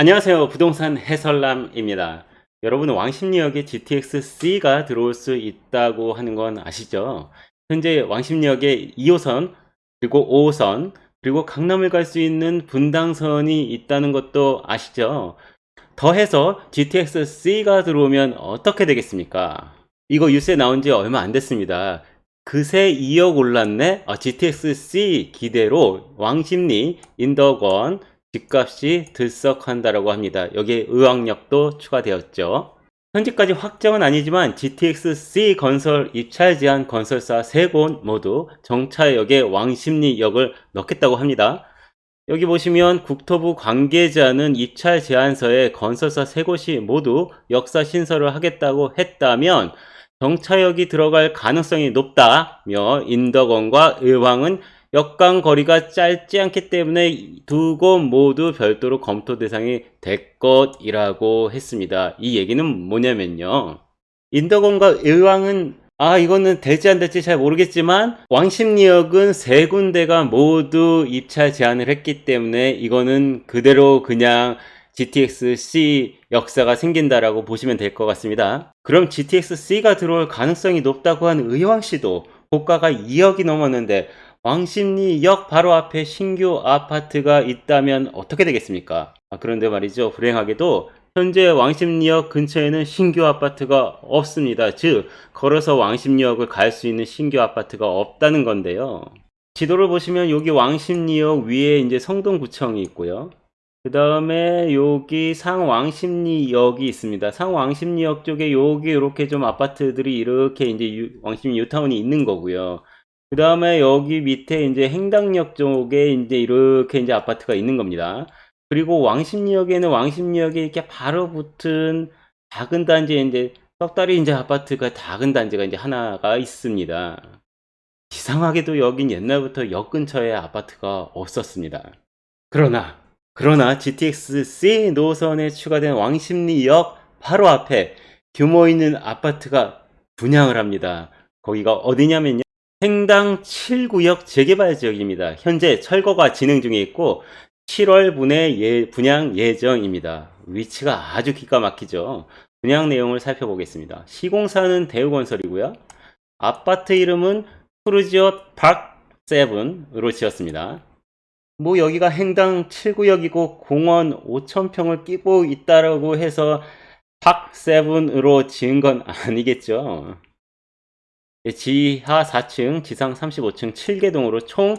안녕하세요. 부동산 해설남입니다. 여러분 왕십리역에 GTX-C가 들어올 수 있다고 하는 건 아시죠? 현재 왕십리역에 2호선 그리고 5호선 그리고 강남을 갈 수 있는 분당선이 있다는 것도 아시죠? 더해서 GTX-C가 들어오면 어떻게 되겠습니까? 이거 뉴스에 나온 지 얼마 안 됐습니다. 그새 2억 올랐네? 아, GTX-C 기대로 왕십리 인덕원 집값이 들썩한다라고 합니다. 여기에 의왕역도 추가되었죠. 현재까지 확정은 아니지만 GTX-C 건설 입찰 제한 건설사 3곳 모두 정차역에 왕십리역을 넣겠다고 합니다. 여기 보시면 국토부 관계자는 입찰 제안서에 건설사 3곳이 모두 역사 신설을 하겠다고 했다면 정차역이 들어갈 가능성이 높다며 인덕원과 의왕은 역강 거리가 짧지 않기 때문에 두 곳 모두 별도로 검토 대상이 될 것이라고 했습니다. 이 얘기는 뭐냐면요. 인덕원과 의왕은 아 이거는 될지 안 될지 잘 모르겠지만 왕십리역은 세 군데가 모두 입찰 제안을 했기 때문에 이거는 그대로 그냥 GTX-C 역사가 생긴다라고 보시면 될 것 같습니다. 그럼 GTX-C가 들어올 가능성이 높다고 한 의왕시도 고가가 2억이 넘었는데 왕십리역 바로 앞에 신규 아파트가 있다면 어떻게 되겠습니까? 아, 그런데 말이죠. 불행하게도 현재 왕십리역 근처에는 신규 아파트가 없습니다. 즉 걸어서 왕십리역을 갈 수 있는 신규 아파트가 없다는 건데요. 지도를 보시면 여기 왕십리역 위에 이제 성동구청이 있고요. 그 다음에 여기 상왕십리역이 있습니다. 상왕십리역 쪽에 여기 이렇게 좀 아파트들이 이렇게 이제 왕십리 유타운이 있는 거고요. 그 다음에 여기 밑에 이제 행당역 쪽에 이제 이렇게 이제 아파트가 있는 겁니다. 그리고 왕십리역에는 왕십리역에 이렇게 바로 붙은 작은 단지에 이제 떡다리 이제 아파트가 작은 단지가 이제 하나가 있습니다. 이상하게도 여긴 옛날부터 역 근처에 아파트가 없었습니다. 그러나 그러나 GTX-C 노선에 추가된 왕십리역 바로 앞에 규모 있는 아파트가 분양을 합니다. 거기가 어디냐면요. 행당 7구역 재개발 지역입니다. 현재 철거가 진행 중에 있고 7월 분에 예, 분양 예정입니다. 위치가 아주 기가 막히죠. 분양 내용을 살펴보겠습니다. 시공사는 대우건설이고요. 아파트 이름은 푸르지오 박 7으로 지었습니다. 뭐 여기가 행당 7구역이고 공원 5천평을 끼고 있다라고 해서 박 7으로 지은 건 아니겠죠. 예, 지하 4층, 지상 35층 7개 동으로 총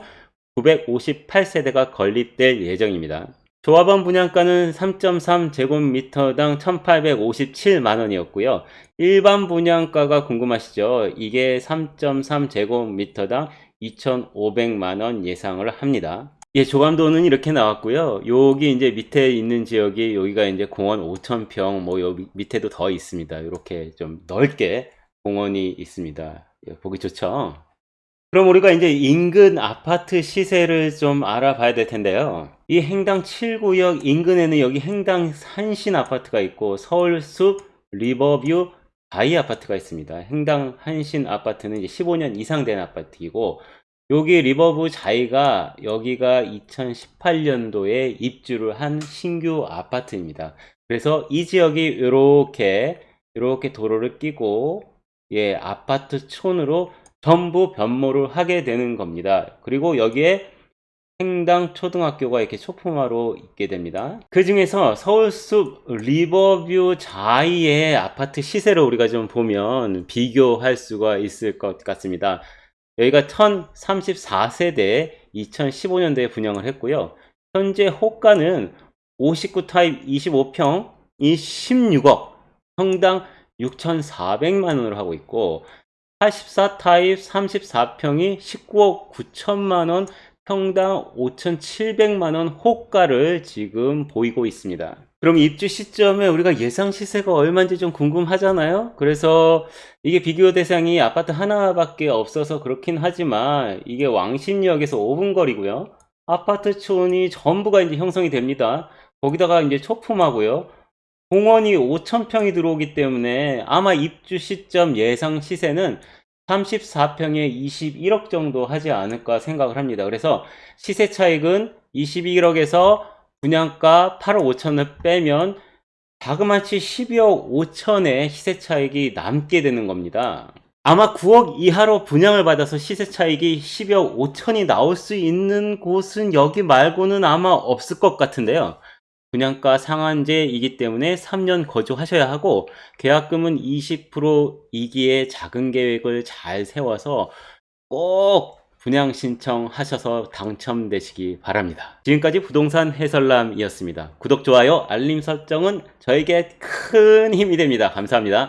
958세대가 건립될 예정입니다. 조합원 분양가는 3.3제곱미터당 1857만원이었고요. 일반 분양가가 궁금하시죠? 이게 3.3제곱미터당 2,500만원 예상을 합니다. 예, 조감도는 이렇게 나왔고요. 여기 이제 밑에 있는 지역이 여기가 이제 공원 5,000평, 뭐 여기 밑에도 더 있습니다. 이렇게 좀 넓게 공원이 있습니다. 예, 보기 좋죠. 그럼 우리가 이제 인근 아파트 시세를 좀 알아봐야 될 텐데요. 이 행당 7구역 인근에는 여기 행당 한신 아파트가 있고 서울숲 리버뷰 자이 아파트가 있습니다. 행당 한신 아파트는 이제 15년 이상 된 아파트이고 여기 리버뷰 자이가 여기가 2018년도에 입주를 한 신규 아파트입니다. 그래서 이 지역이 이렇게 이렇게 도로를 끼고 예, 아파트 촌으로 전부 변모를 하게 되는 겁니다. 그리고 여기에 행당 초등학교가 이렇게 초품화로 있게 됩니다. 그 중에서 서울숲 리버뷰 자이의 아파트 시세를 우리가 좀 보면 비교할 수가 있을 것 같습니다. 여기가 1034세대 2015년도에 분양을 했고요. 현재 호가는 59 타입 25평이 16억, 평당 6,400만 원으로 하고 있고 84 타입 34평이 19억 9천만 원 평당 5,700만 원 호가를 지금 보이고 있습니다. 그럼 입주 시점에 우리가 예상 시세가 얼마인지 좀 궁금하잖아요. 그래서 이게 비교 대상이 아파트 하나밖에 없어서 그렇긴 하지만 이게 왕십리역에서 5분 거리고요. 아파트촌이 전부가 이제 형성이 됩니다. 거기다가 이제 초품하고요. 공원이 5천평이 들어오기 때문에 아마 입주 시점 예상 시세는 34평에 21억 정도 하지 않을까 생각을 합니다. 그래서 시세 차익은 21억에서 분양가 8억 5천을 빼면 자그마치 12억 5천의 시세 차익이 남게 되는 겁니다. 아마 9억 이하로 분양을 받아서 시세 차익이 12억 5천이 나올 수 있는 곳은 여기 말고는 아마 없을 것 같은데요. 분양가 상한제이기 때문에 3년 거주하셔야 하고 계약금은 20% 이기에 작은 계획을 잘 세워서 꼭 분양 신청하셔서 당첨되시기 바랍니다. 지금까지 부동산 해설남이었습니다. 구독, 좋아요, 알림 설정은 저에게 큰 힘이 됩니다. 감사합니다.